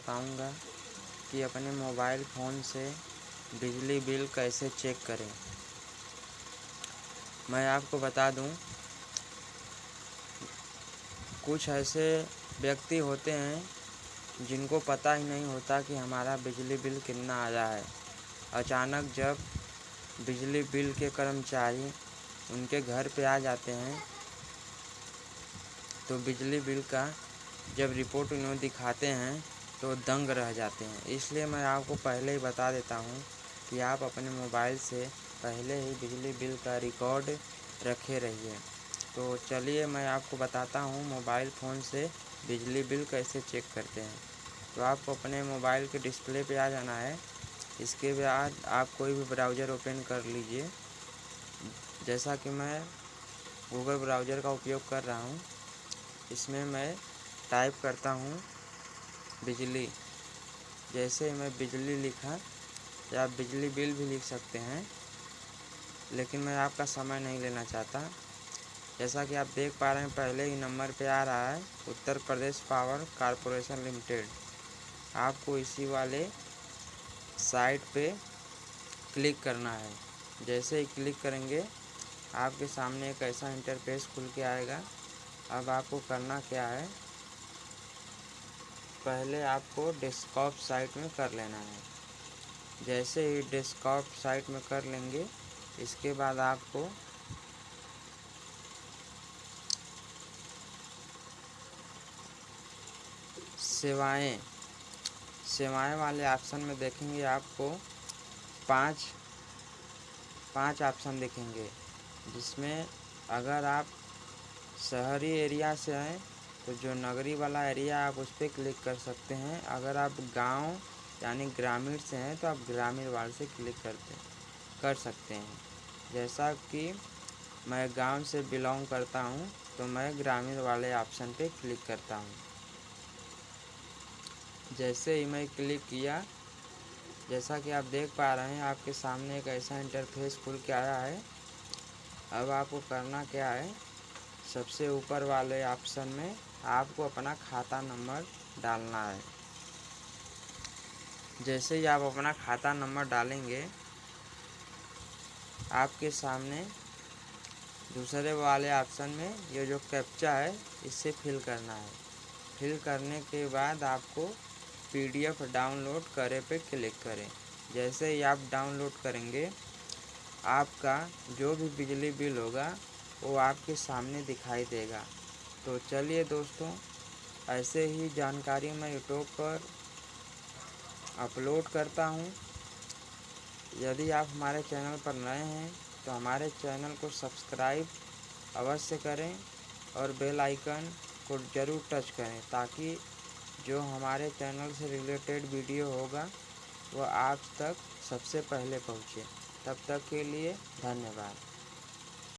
बताऊँगा कि अपने मोबाइल फ़ोन से बिजली बिल कैसे चेक करें। मैं आपको बता दूँ, कुछ ऐसे व्यक्ति होते हैं जिनको पता ही नहीं होता कि हमारा बिजली बिल कितना आया है। अचानक जब बिजली बिल के कर्मचारी उनके घर पे आ जाते हैं तो बिजली बिल का जब रिपोर्ट उन्हें दिखाते हैं तो दंग रह जाते हैं। इसलिए मैं आपको पहले ही बता देता हूँ कि आप अपने मोबाइल से पहले ही बिजली बिल का रिकॉर्ड रखे रहिए। तो चलिए मैं आपको बताता हूँ मोबाइल फ़ोन से बिजली बिल कैसे चेक करते हैं। तो आपको अपने मोबाइल के डिस्प्ले पे आ जाना है। इसके बाद आप कोई भी ब्राउज़र ओपन कर लीजिए। जैसा कि मैं गूगल ब्राउज़र का उपयोग कर रहा हूँ। इसमें मैं टाइप करता हूँ बिजली। जैसे मैं बिजली लिखा, या बिजली बिल भी लिख सकते हैं, लेकिन मैं आपका समय नहीं लेना चाहता। जैसा कि आप देख पा रहे हैं, पहले ही नंबर पे आ रहा है, Uttar Pradesh power corporation limited. आपको इसी वाले साइट पे क्लिक करना है। जैसे ही क्लिक करेंगे, आपके सामने एक ऐसा इंटरफेस खुल के आएगा। अब आपको करना क्या है पहले आपको डेस्कटॉप साइट में कर लेना है। जैसे ही डेस्कटॉप साइट में कर लेंगे, इसके बाद आपको सेवाएँ सेवाएँ वाले ऑप्शन में देखेंगे आपको पाँच पाँच ऑप्शन दिखेंगे, जिसमें अगर आप शहरी एरिया से हैं तो जो नगरी वाला एरिया आप उस पर क्लिक कर सकते हैं। अगर आप गाँव, यानी ग्रामीण से हैं तो आप ग्रामीण वाले से क्लिक करते, कर सकते हैं। जैसा कि मैं गाँव से बिलोंग करता हूँ तो मैं ग्रामीण वाले ऑप्शन पे क्लिक करता हूँ। जैसे ही मैं क्लिक किया, जैसा कि आप देख पा रहे हैं, आपके सामने एक ऐसा इंटरफेस खुल के आया है। अब आपको करना क्या है सबसे ऊपर वाले ऑप्शन में आपको अपना खाता नंबर डालना है। जैसे ही आप अपना खाता नंबर डालेंगे, आपके सामने दूसरे वाले ऑप्शन में ये जो कैप्चा है इससे फिल करना है। फिल करने के बाद आपको पीडीएफ डाउनलोड करे पे क्लिक करें। जैसे ही आप डाउनलोड करेंगे, आपका जो भी बिजली बिल होगा वो आपके सामने दिखाई देगा। तो चलिए दोस्तों, ऐसे ही जानकारी मैं यूट्यूब पर अपलोड करता हूँ। यदि आप हमारे चैनल पर नए हैं तो हमारे चैनल को सब्सक्राइब अवश्य करें और बेल आइकन को ज़रूर टच करें, ताकि जो हमारे चैनल से रिलेटेड वीडियो होगा, वो आप तक सबसे पहले पहुँचे। तब तक के लिए धन्यवाद।